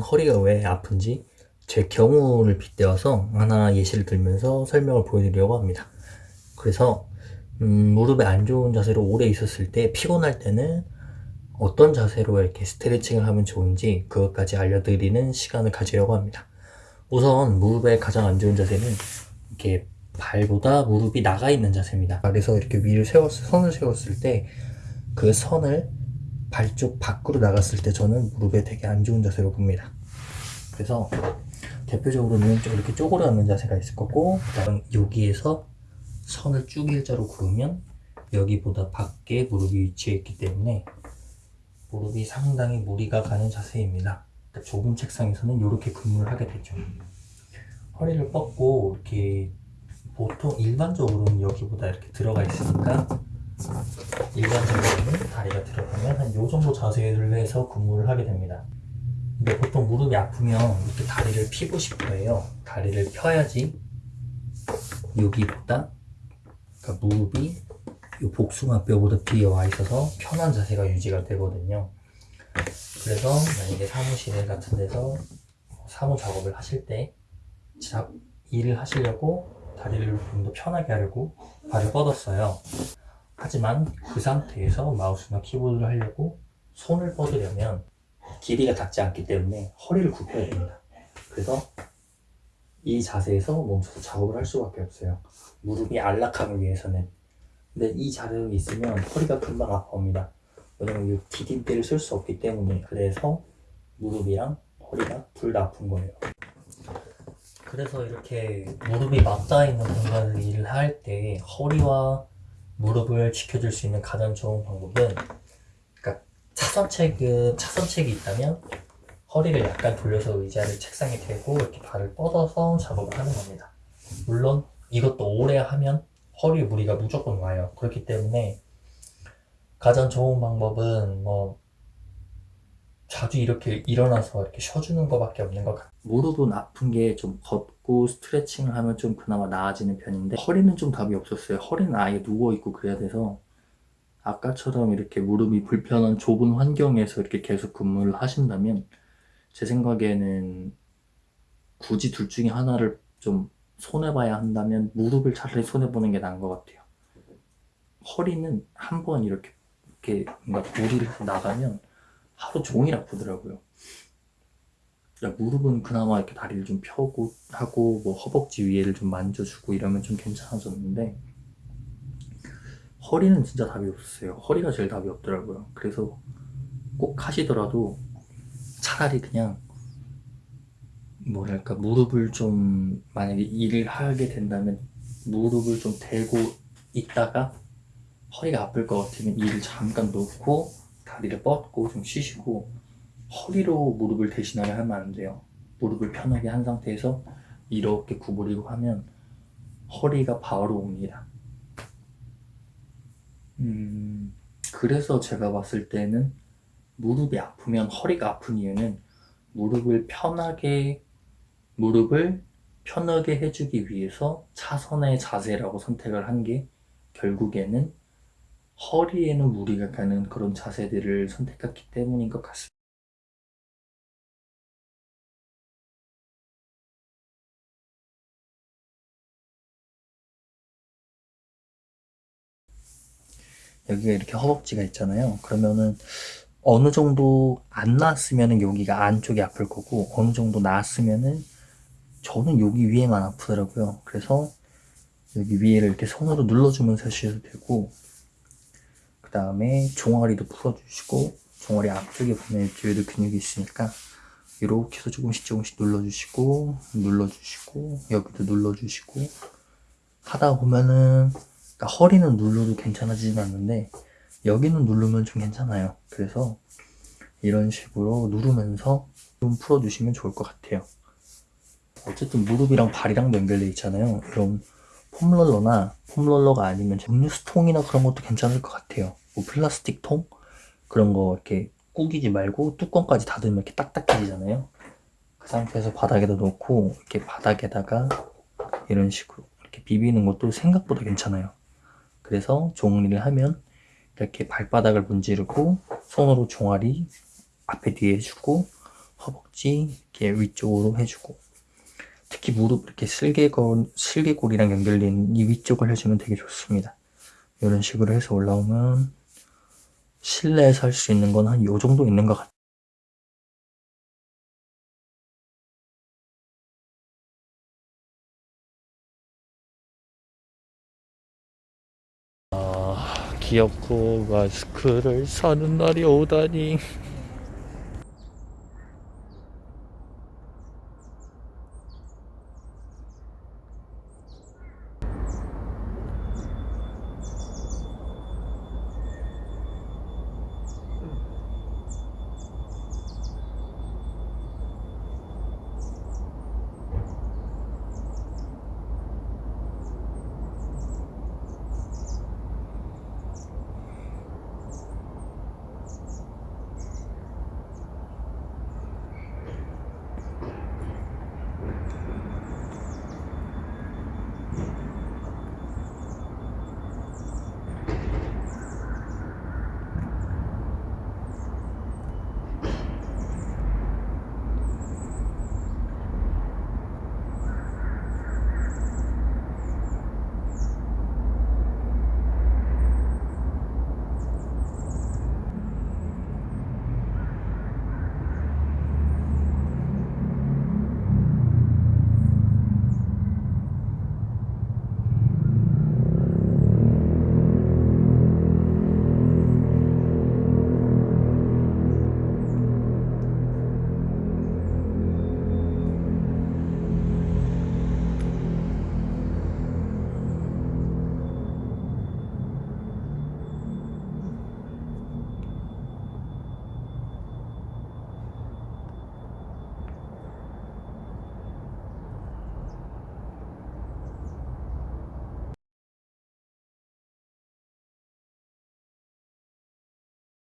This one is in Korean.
허리가 왜 아픈지 제 경우를 빗대어서 하나 예시를 들면서 설명을 보여드리려고 합니다. 그래서 음, 무릎에 안 좋은 자세로 오래 있었을 때 피곤할 때는 어떤 자세로 이렇게 스트레칭을 하면 좋은지 그것까지 알려드리는 시간을 가지려고 합니다. 우선 무릎에 가장 안 좋은 자세는 이렇게 발보다 무릎이 나가 있는 자세입니다. 그래서 이렇게 위를 세웠, 선을 세웠을 때 그 선을 발쪽 밖으로 나갔을 때 저는 무릎에 되게 안 좋은 자세로 봅니다. 그래서 대표적으로는 좀 이렇게 쪼그려 앉는 자세가 있을 거고 그다음 여기에서 선을 쭉 일자로 그으면 여기보다 밖에 무릎이 위치해 있기 때문에 무릎이 상당히 무리가 가는 자세입니다. 그러니까 좁은 책상에서는 이렇게 근무를 하게 되죠. 허리를 뻗고 이렇게 보통 일반적으로는 여기보다 이렇게 들어가 있으니까 일반적으로는 다리가 들어가 면 한 요 정도 자세를 해서 근무를 하게 됩니다. 근데 보통 무릎이 아프면 이렇게 다리를 피고 싶어 해요. 다리를 펴야지 여기보다 그러니까 무릎이 이 복숭아뼈보다 뒤에 와 있어서 편한 자세가 유지가 되거든요. 그래서 만약에 사무실 같은 데서 사무 작업을 하실 때 자, 일을 하시려고 다리를 좀 더 편하게 하려고 발을 뻗었어요. 하지만 그 상태에서 마우스나 키보드를 하려고 손을 뻗으려면 길이가 닿지 않기 때문에 허리를 굽혀야 됩니다. 그래서 이 자세에서 멈춰서 작업을 할 수밖에 없어요. 무릎이 안락함을 위해서는. 근데 이 자세에 있으면 허리가 금방 아파옵니다. 왜냐면 이 디딤대를 쓸 수 없기 때문에 그래서 무릎이랑 허리가 둘 다 아픈 거예요. 그래서 이렇게 무릎이 맞닿아 있는 공간에서 일을 할 때 허리와 무릎을 지켜줄 수 있는 가장 좋은 방법은 그러니까 차선책은 차선책이 있다면 허리를 약간 돌려서 의자를 책상에 대고 이렇게 발을 뻗어서 작업을 하는 겁니다. 물론 이것도 오래 하면 허리 무리가 무조건 와요. 그렇기 때문에 가장 좋은 방법은 뭐 자주 이렇게 일어나서 이렇게 쉬어주는 것밖에 없는 것 같아요. 무릎은 아픈 게 좀 걷고 스트레칭을 하면 좀 그나마 나아지는 편인데 허리는 좀 답이 없었어요. 허리는 아예 누워있고 그래야 돼서 아까처럼 이렇게 무릎이 불편한 좁은 환경에서 이렇게 계속 근무를 하신다면 제 생각에는 굳이 둘 중에 하나를 좀 손해봐야 한다면 무릎을 차라리 손해보는 게 나은 것 같아요. 허리는 한 번 이렇게, 이렇게 뭔가 무리를 나가면 하루 종일 아프더라고요. 무릎은 그나마 이렇게 다리를 좀 펴고 하고 뭐 허벅지 위에를 좀 만져주고 이러면 좀 괜찮아졌는데 허리는 진짜 답이 없었어요. 허리가 제일 답이 없더라고요. 그래서 꼭 하시더라도 차라리 그냥 뭐랄까 무릎을 좀 만약에 일을 하게 된다면 무릎을 좀 대고 있다가 허리가 아플 것 같으면 일을 잠깐 놓고 다리를 뻗고 좀 쉬시고 허리로 무릎을 대신하려 하면 안 돼요. 무릎을 편하게 한 상태에서 이렇게 구부리고 하면 허리가 바로 옵니다. 음, 그래서 제가 봤을 때는 무릎이 아프면 허리가 아픈 이유는 무릎을 편하게 무릎을 편하게 해주기 위해서 차선의 자세라고 선택을 한 게 결국에는 허리에는 무리가 가는 그런 자세들을 선택했기 때문인 것 같습니다. 여기가 이렇게 허벅지가 있잖아요. 그러면은 어느 정도 안 나왔으면은 여기가 안쪽이 아플 거고 어느 정도 나왔으면은 저는 여기 위에만 아프더라고요. 그래서 여기 위에를 이렇게 손으로 눌러주면서 하셔도 되고 그 다음에 종아리도 풀어주시고 종아리 앞쪽에 보면 뒤에도 근육이 있으니까 이렇게 해서 조금씩 조금씩 눌러주시고 눌러주시고 여기도 눌러주시고 하다 보면은 그러니까 허리는 눌러도 괜찮아지진 않는데 여기는 누르면 좀 괜찮아요. 그래서 이런 식으로 누르면서 좀 풀어주시면 좋을 것 같아요. 어쨌든 무릎이랑 발이랑 연결돼 있잖아요. 이런 폼롤러나 폼롤러가 아니면 음료수통이나 그런 것도 괜찮을 것 같아요 뭐 플라스틱 통? 그런 거 이렇게 꾸기지 말고 뚜껑까지 닫으면 이렇게 딱딱해지잖아요. 그 상태에서 바닥에다 놓고 이렇게 바닥에다가 이런 식으로 이렇게 비비는 것도 생각보다 괜찮아요. 그래서 종리를 하면 이렇게 발바닥을 문지르고 손으로 종아리 앞에 뒤에 해주고 허벅지 이렇게 위쪽으로 해주고. 특히 무릎 이렇게 슬개골, 슬개골이랑 연결된 이 위쪽을 해주면 되게 좋습니다. 이런 식으로 해서 올라오면 실내에서 할 수 있는 건 한 요 정도 있는 것 같아요. 아, 귀엽고 마스크를 사는 날이 오다니.